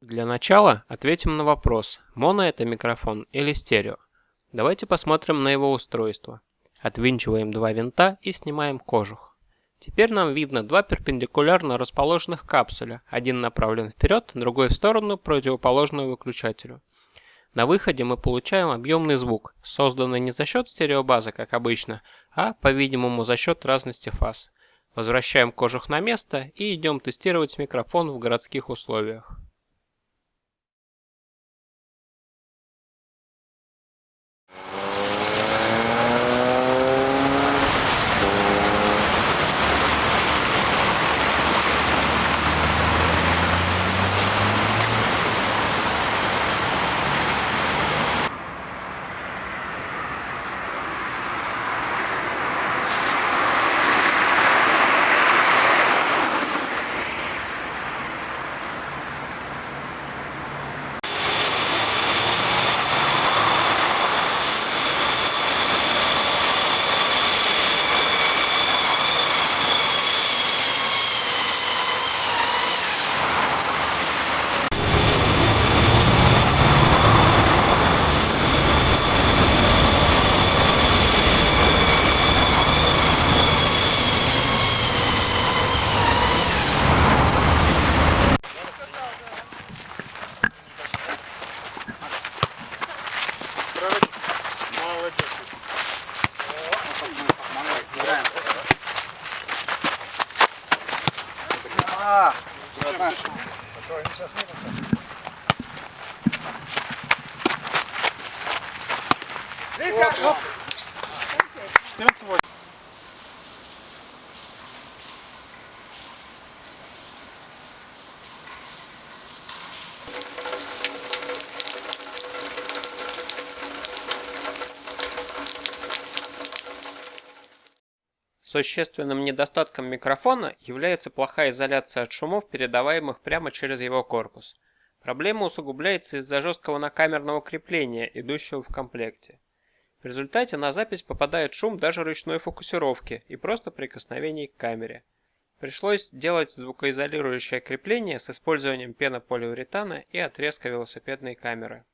Для начала ответим на вопрос, моно это микрофон или стерео. Давайте посмотрим на его устройство. Отвинчиваем два винта и снимаем кожух. Теперь нам видно два перпендикулярно расположенных капсуля, один направлен вперед, другой в сторону, противоположную выключателю. На выходе мы получаем объемный звук, созданный не за счет стереобазы, как обычно, а, по-видимому, за счет разности фаз. Возвращаем кожух на место и идем тестировать микрофон в городских условиях. Да. Которые сейчас мирятся. Лиска! 14-8. Существенным недостатком микрофона является плохая изоляция от шумов, передаваемых прямо через его корпус. Проблема усугубляется из-за жесткого накамерного крепления, идущего в комплекте. В результате на запись попадает шум даже ручной фокусировки и просто прикосновений к камере. Пришлось делать звукоизолирующее крепление с использованием пенополиуретана и отрезка велосипедной камеры.